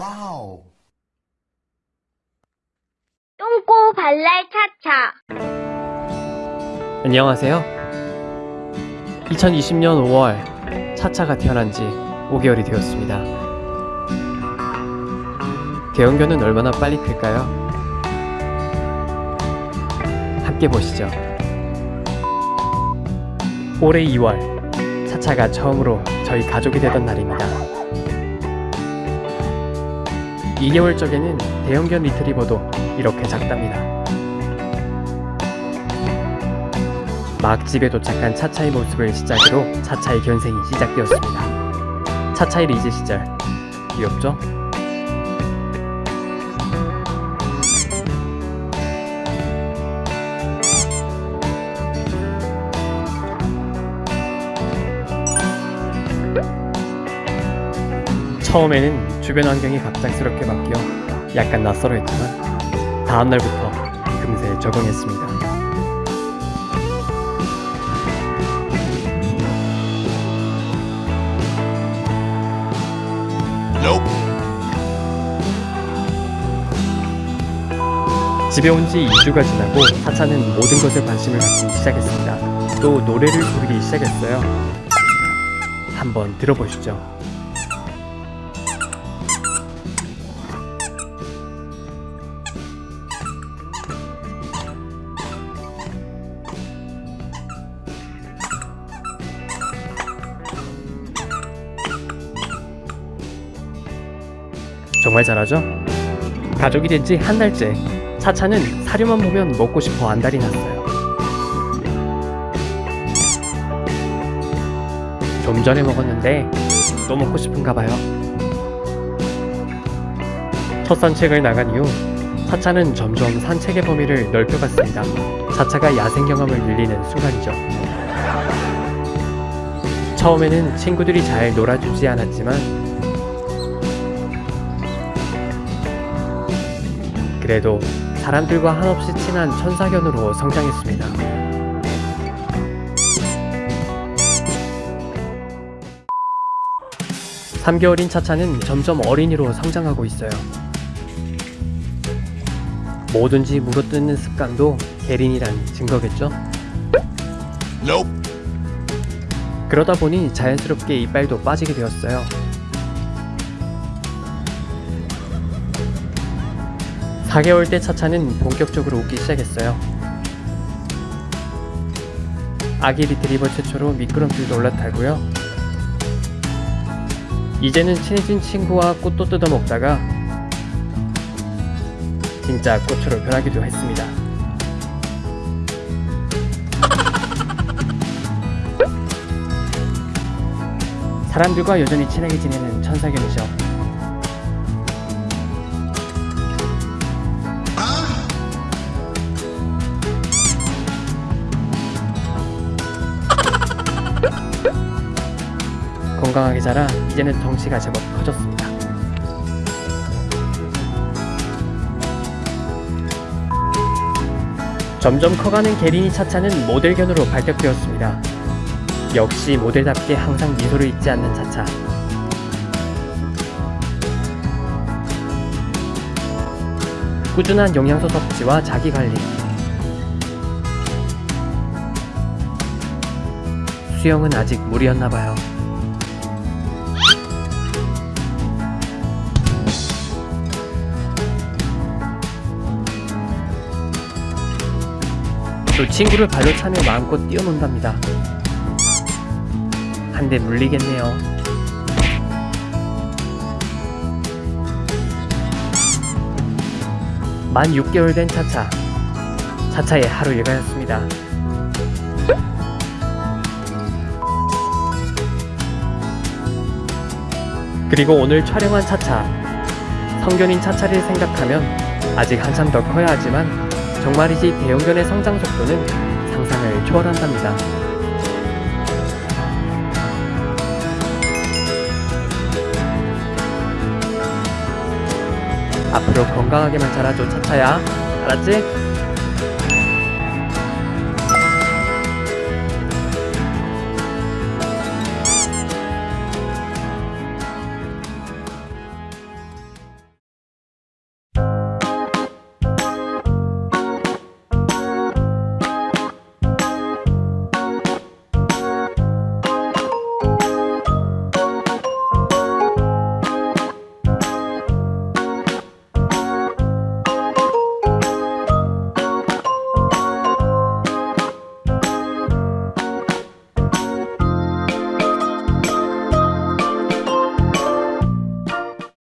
Wow. 똥꼬 발랄 차차. 안녕하세요. 2020년 5월 차차가 태어난 지 5개월이 되었습니다. 대형견은 얼마나 빨리 클까요? 함께 보시죠. 올해 2월 차차가 처음으로 저희 가족이 되던 날입니다. 2개월 적에는 대형견 리트리버도 이렇게 작답니다. 막 집에 도착한 차차의 모습을 시작으로 차차의 견생이 시작되었습니다. 차차의 리즈 시절 귀엽죠? 처음에는 주변 환경이 갑작스럽게 바뀌어 약간 낯설어 했지만 다음날부터 금세 적응했습니다. 집에 온 지 2주가 지나고 차차는 모든 것에 관심을 갖기 시작했습니다. 또 노래를 부르기 시작했어요. 한번 들어보시죠. 정말 잘하죠? 가족이 된 지 한 달째 차차는 사료만 보면 먹고 싶어 안달이 났어요. 좀 전에 먹었는데 또 먹고 싶은가 봐요. 첫 산책을 나간 이후 차차는 점점 산책의 범위를 넓혀갔습니다. 차차가 야생 경험을 늘리는 순간이죠. 처음에는 친구들이 잘 놀아주지 않았지만 그래도 사람들과 한없이 친한 천사견으로 성장했습니다. 삼개월인 차차는 점점 어린이로 성장하고 있어요. 뭐든지 물어뜯는 습관도 계린이란 증거겠죠? 그러다 보니 자연스럽게 이빨도 빠지게 되었어요. 4개월 때 차차는 본격적으로 웃기 시작했어요. 아기 리트리버 최초로 미끄럼틀도 올라타고요. 이제는 친해진 친구와 꽃도 뜯어먹다가 진짜 꽃으로 변하기도 했습니다. 사람들과 여전히 친하게 지내는 천사견이죠. 건강하게 자라 이제는 덩치가 제법 커졌습니다. 점점 커가는 게린이 차차는 모델견으로 발격되었습니다. 역시 모델답게 항상 미소를 잊지 않는 차차. 꾸준한 영양소 섭취와 자기 관리. 수영은 아직 무리였나봐요. 또 친구를 발로 차며 마음껏 뛰어논답니다. 한 대 물리겠네요. 만 6개월 된 차차. 차차의 하루 일과였습니다. 그리고 오늘 촬영한 차차. 성견인 차차를 생각하면 아직 한참 더 커야 하지만 정말이지 대형견의 성장 속도는 상상을 초월한답니다. 앞으로 건강하게만 자라줘 차차야. 알았지?